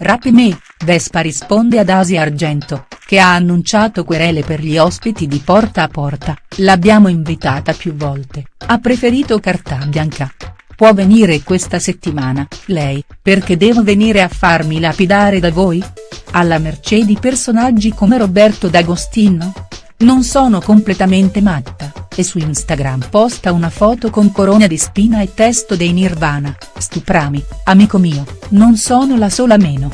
Rapime, Vespa risponde ad Asia Argento, che ha annunciato querele per gli ospiti di Porta a Porta, l'abbiamo invitata più volte, ha preferito carta bianca. Può venire questa settimana, lei, perché devo venire a farmi lapidare da voi? Alla mercé di personaggi come Roberto D'Agostino? Non sono completamente matta, e su Instagram posta una foto con corona di spina e testo dei Nirvana, stuprami, amico mio, non sono la sola meno.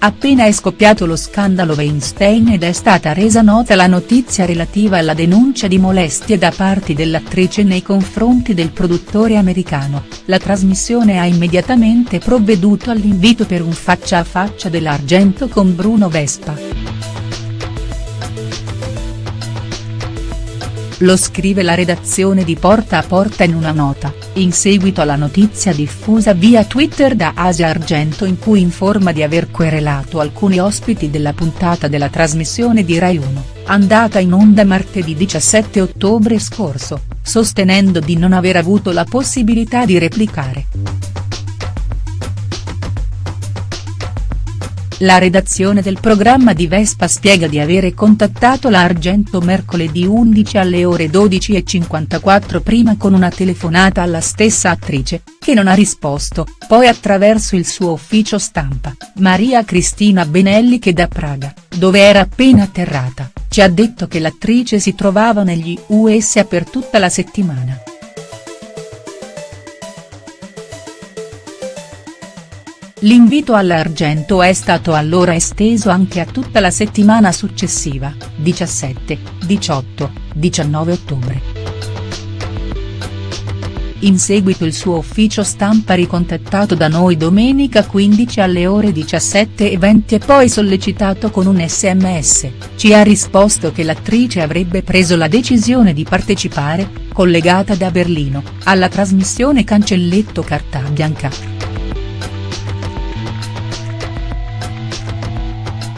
Appena è scoppiato lo scandalo Weinstein ed è stata resa nota la notizia relativa alla denuncia di molestie da parte dell'attrice nei confronti del produttore americano, la trasmissione ha immediatamente provveduto all'invito per un faccia a faccia dell'Argento con Bruno Vespa. Lo scrive la redazione di Porta a Porta in una nota, in seguito alla notizia diffusa via Twitter da Asia Argento in cui informa di aver querelato alcuni ospiti della puntata della trasmissione di Rai 1, andata in onda martedì 17 ottobre scorso, sostenendo di non aver avuto la possibilità di replicare. La redazione del programma di Vespa spiega di avere contattato la Argento mercoledì 11 alle ore 12.54 prima con una telefonata alla stessa attrice, che non ha risposto, poi attraverso il suo ufficio stampa, Maria Cristina Benelli che da Praga, dove era appena atterrata, ci ha detto che l'attrice si trovava negli USA per tutta la settimana. L'invito all'Argento è stato allora esteso anche a tutta la settimana successiva, 17, 18, 19 ottobre. In seguito il suo ufficio stampa ricontattato da noi domenica 15 alle ore 17.20 e poi sollecitato con un sms, ci ha risposto che l'attrice avrebbe preso la decisione di partecipare, collegata da Berlino, alla trasmissione Cancelletto Carta Bianca.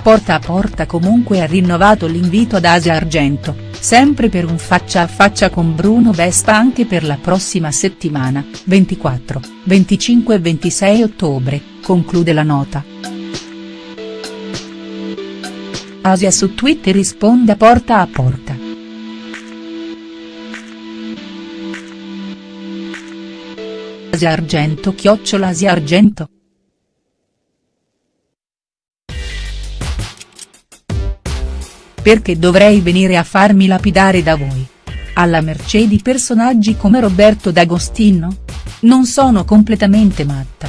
Porta a Porta comunque ha rinnovato l'invito ad Asia Argento, sempre per un faccia a faccia con Bruno Vespa anche per la prossima settimana, 24, 25 e 26 ottobre, conclude la nota. Asia su Twitter risponde a Porta a Porta. Asia Argento chiocciola Asia Argento. Perché dovrei venire a farmi lapidare da voi? Alla mercé di personaggi come Roberto D'Agostino? Non sono completamente matta.